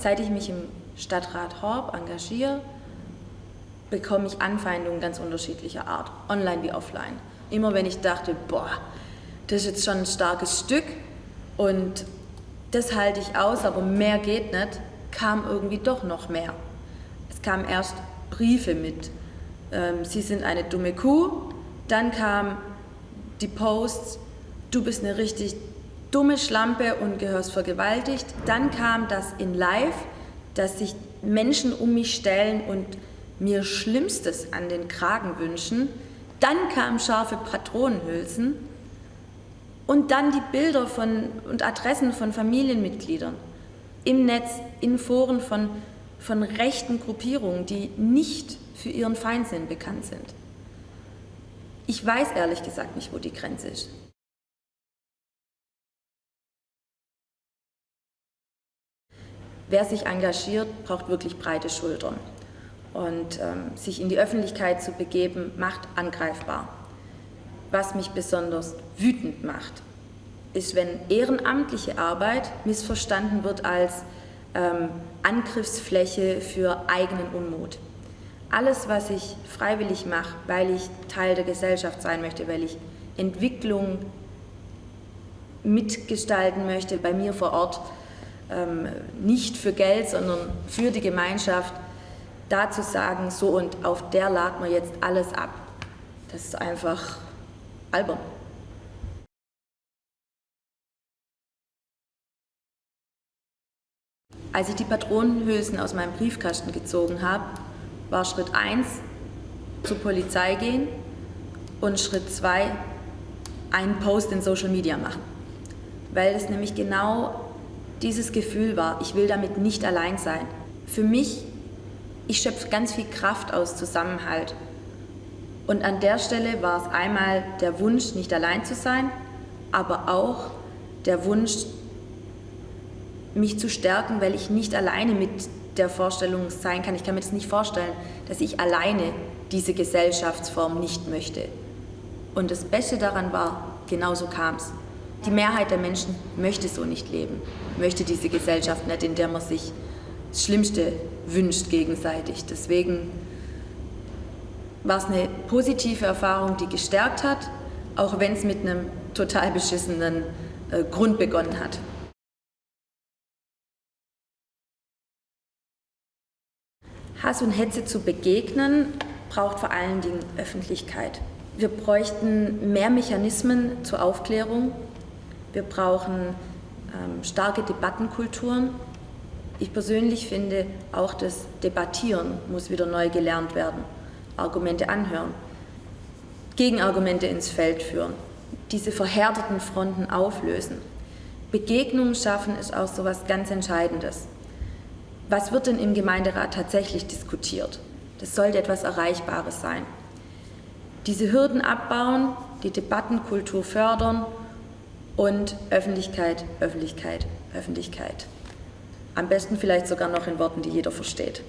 Seit ich mich im Stadtrat Horb engagiere, bekomme ich Anfeindungen ganz unterschiedlicher Art, online wie offline. Immer wenn ich dachte, boah, das ist jetzt schon ein starkes Stück und das halte ich aus, aber mehr geht nicht, kam irgendwie doch noch mehr. Es kamen erst Briefe mit, ähm, Sie sind eine dumme Kuh, dann kam die Posts, du bist eine richtig dumme Schlampe und gehörst vergewaltigt. Dann kam das in Live, dass sich Menschen um mich stellen und mir Schlimmstes an den Kragen wünschen. Dann kamen scharfe Patronenhülsen und dann die Bilder von, und Adressen von Familienmitgliedern im Netz, in Foren von, von rechten Gruppierungen, die nicht für ihren Feindsinn bekannt sind. Ich weiß ehrlich gesagt nicht, wo die Grenze ist. Wer sich engagiert, braucht wirklich breite Schultern. Und ähm, sich in die Öffentlichkeit zu begeben, macht angreifbar. Was mich besonders wütend macht, ist, wenn ehrenamtliche Arbeit missverstanden wird als ähm, Angriffsfläche für eigenen Unmut. Alles, was ich freiwillig mache, weil ich Teil der Gesellschaft sein möchte, weil ich Entwicklung mitgestalten möchte, bei mir vor Ort, nicht für Geld, sondern für die Gemeinschaft, da zu sagen, so und auf der laden wir jetzt alles ab, das ist einfach albern. Als ich die Patronenhülsen aus meinem Briefkasten gezogen habe, war Schritt 1 zur Polizei gehen und Schritt 2 einen Post in Social Media machen. Weil es nämlich genau dieses Gefühl war, ich will damit nicht allein sein. Für mich ich schöpfe ganz viel Kraft aus Zusammenhalt. Und an der Stelle war es einmal der Wunsch, nicht allein zu sein, aber auch der Wunsch, mich zu stärken, weil ich nicht alleine mit der Vorstellung sein kann. Ich kann mir das nicht vorstellen, dass ich alleine diese Gesellschaftsform nicht möchte. Und das Beste daran war, genau so kam es. Die Mehrheit der Menschen möchte so nicht leben, möchte diese Gesellschaft nicht, in der man sich das Schlimmste wünscht gegenseitig. Deswegen war es eine positive Erfahrung, die gestärkt hat, auch wenn es mit einem total beschissenen äh, Grund begonnen hat. Hass und Hetze zu begegnen, braucht vor allen Dingen Öffentlichkeit. Wir bräuchten mehr Mechanismen zur Aufklärung. Wir brauchen ähm, starke Debattenkulturen ich persönlich finde, auch das Debattieren muss wieder neu gelernt werden. Argumente anhören, Gegenargumente ins Feld führen, diese verhärteten Fronten auflösen. Begegnungen schaffen ist auch so etwas ganz Entscheidendes. Was wird denn im Gemeinderat tatsächlich diskutiert? Das sollte etwas Erreichbares sein. Diese Hürden abbauen, die Debattenkultur fördern und Öffentlichkeit, Öffentlichkeit, Öffentlichkeit. Am besten vielleicht sogar noch in Worten, die jeder versteht.